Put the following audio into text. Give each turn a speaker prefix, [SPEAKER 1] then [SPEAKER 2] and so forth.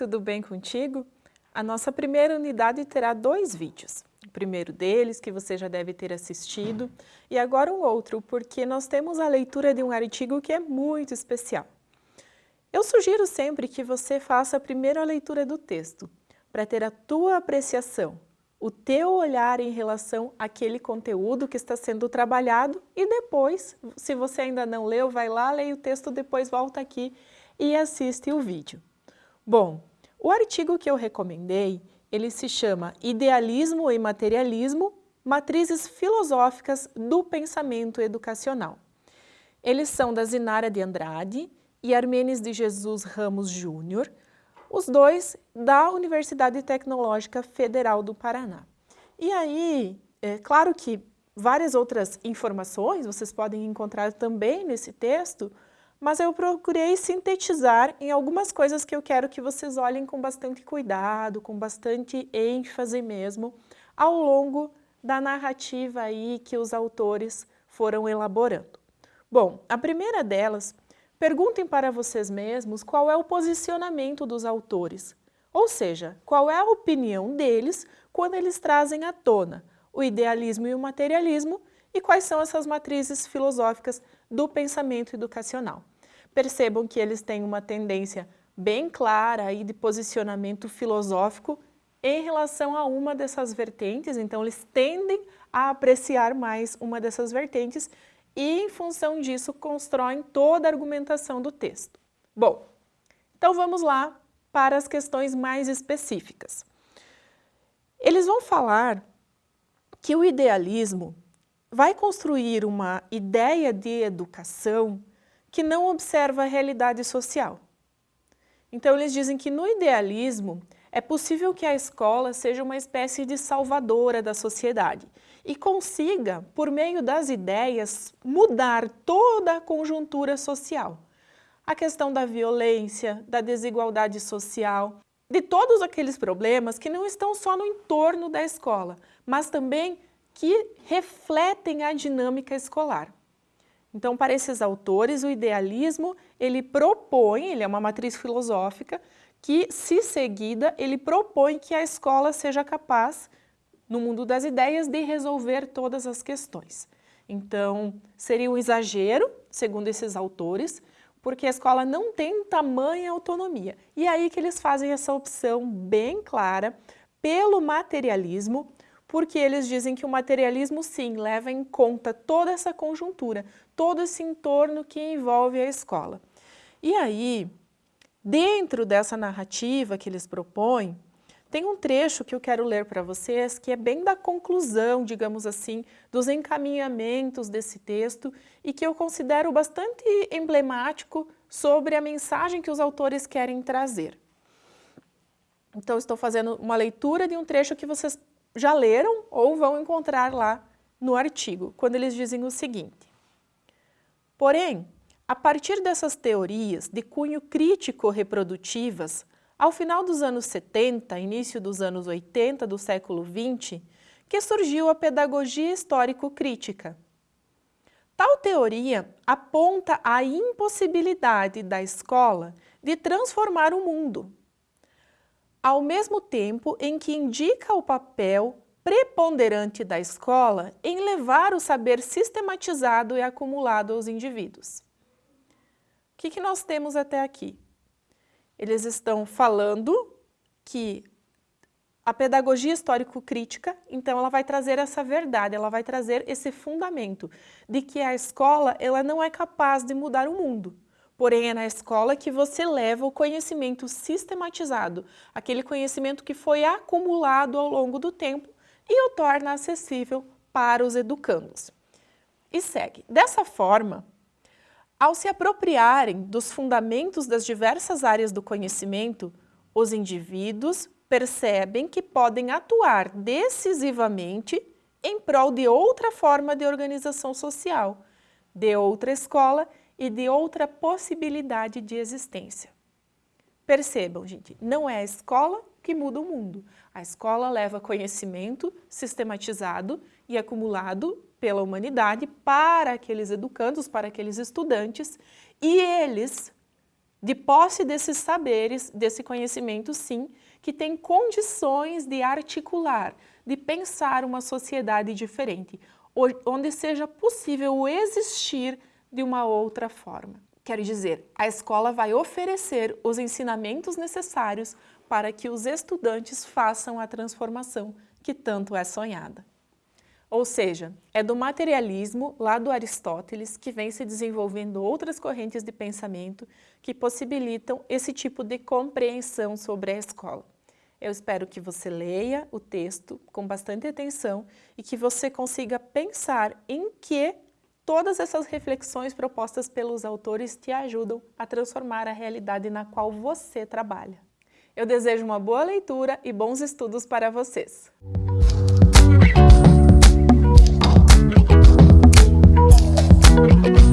[SPEAKER 1] tudo bem contigo? A nossa primeira unidade terá dois vídeos. O primeiro deles, que você já deve ter assistido, e agora um outro, porque nós temos a leitura de um artigo que é muito especial. Eu sugiro sempre que você faça a leitura do texto, para ter a tua apreciação, o teu olhar em relação àquele conteúdo que está sendo trabalhado e depois, se você ainda não leu, vai lá, leia o texto, depois volta aqui e assiste o vídeo. Bom, o artigo que eu recomendei, ele se chama Idealismo e Materialismo, Matrizes Filosóficas do Pensamento Educacional. Eles são da Zinara de Andrade e Armenes de Jesus Ramos Júnior, os dois da Universidade Tecnológica Federal do Paraná. E aí, é claro que várias outras informações vocês podem encontrar também nesse texto, mas eu procurei sintetizar em algumas coisas que eu quero que vocês olhem com bastante cuidado, com bastante ênfase mesmo, ao longo da narrativa aí que os autores foram elaborando. Bom, a primeira delas, perguntem para vocês mesmos qual é o posicionamento dos autores, ou seja, qual é a opinião deles quando eles trazem à tona o idealismo e o materialismo e quais são essas matrizes filosóficas do pensamento educacional. Percebam que eles têm uma tendência bem clara aí de posicionamento filosófico em relação a uma dessas vertentes, então eles tendem a apreciar mais uma dessas vertentes e, em função disso, constroem toda a argumentação do texto. Bom, então vamos lá para as questões mais específicas. Eles vão falar que o idealismo vai construir uma ideia de educação que não observa a realidade social. Então eles dizem que no idealismo é possível que a escola seja uma espécie de salvadora da sociedade e consiga, por meio das ideias, mudar toda a conjuntura social. A questão da violência, da desigualdade social, de todos aqueles problemas que não estão só no entorno da escola, mas também que refletem a dinâmica escolar. Então, para esses autores, o idealismo, ele propõe, ele é uma matriz filosófica, que, se seguida, ele propõe que a escola seja capaz, no mundo das ideias, de resolver todas as questões. Então, seria um exagero, segundo esses autores, porque a escola não tem tamanha autonomia. E é aí que eles fazem essa opção bem clara pelo materialismo, porque eles dizem que o materialismo, sim, leva em conta toda essa conjuntura, todo esse entorno que envolve a escola. E aí, dentro dessa narrativa que eles propõem, tem um trecho que eu quero ler para vocês, que é bem da conclusão, digamos assim, dos encaminhamentos desse texto e que eu considero bastante emblemático sobre a mensagem que os autores querem trazer. Então, estou fazendo uma leitura de um trecho que vocês já leram ou vão encontrar lá no artigo, quando eles dizem o seguinte. Porém, a partir dessas teorias de cunho crítico-reprodutivas, ao final dos anos 70, início dos anos 80 do século XX, que surgiu a pedagogia histórico-crítica. Tal teoria aponta a impossibilidade da escola de transformar o mundo, ao mesmo tempo em que indica o papel preponderante da escola em levar o saber sistematizado e acumulado aos indivíduos. O que, que nós temos até aqui? Eles estão falando que a pedagogia histórico-crítica, então ela vai trazer essa verdade, ela vai trazer esse fundamento de que a escola ela não é capaz de mudar o mundo, Porém, é na escola que você leva o conhecimento sistematizado, aquele conhecimento que foi acumulado ao longo do tempo e o torna acessível para os educandos. E segue. Dessa forma, ao se apropriarem dos fundamentos das diversas áreas do conhecimento, os indivíduos percebem que podem atuar decisivamente em prol de outra forma de organização social, de outra escola e de outra possibilidade de existência. Percebam, gente, não é a escola que muda o mundo. A escola leva conhecimento sistematizado e acumulado pela humanidade para aqueles educandos, para aqueles estudantes, e eles de posse desses saberes, desse conhecimento, sim, que tem condições de articular, de pensar uma sociedade diferente, onde seja possível existir de uma outra forma. Quer dizer, a escola vai oferecer os ensinamentos necessários para que os estudantes façam a transformação que tanto é sonhada. Ou seja, é do materialismo, lá do Aristóteles, que vem se desenvolvendo outras correntes de pensamento que possibilitam esse tipo de compreensão sobre a escola. Eu espero que você leia o texto com bastante atenção e que você consiga pensar em que Todas essas reflexões propostas pelos autores te ajudam a transformar a realidade na qual você trabalha. Eu desejo uma boa leitura e bons estudos para vocês! Música